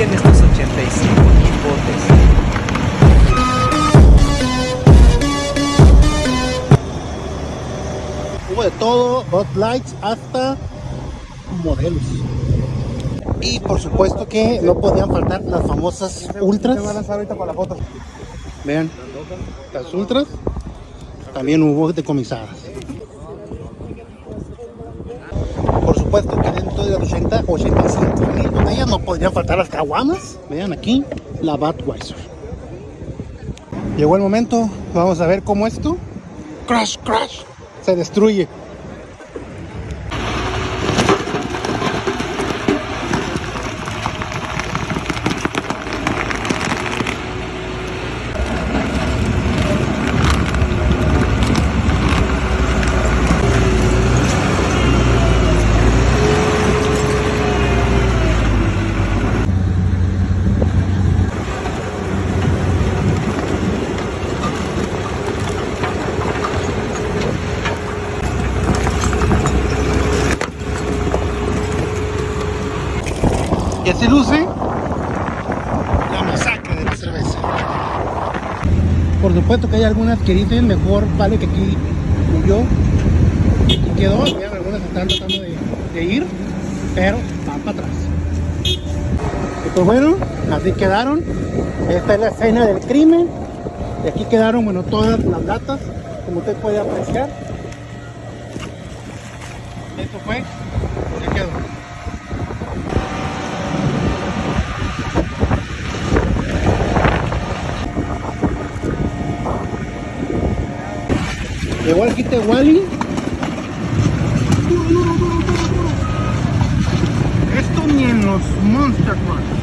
incluyen estos 85 mil botes. Hubo de todo, Bud Lights hasta modelos. Y por supuesto que no podían faltar las famosas ultras. Vean, las ultras también hubo decomisadas. Por supuesto que de las 80, 85 mil no podrían faltar las caguamas. Vean aquí, la Budweiser. Llegó el momento, vamos a ver cómo esto, crash, crash, se destruye. Así luce la masacre de la cerveza. Por supuesto que hay algunas que dicen mejor vale que aquí murió y quedó. Vean, algunas están tratando de, de ir, pero van para atrás. Y pues bueno, así quedaron. Esta es la escena del crimen. Y aquí quedaron, bueno, todas las latas, como usted puede apreciar. Esto fue, ya quedó. Kit de Wally. Esto ni en los Monster Trucks.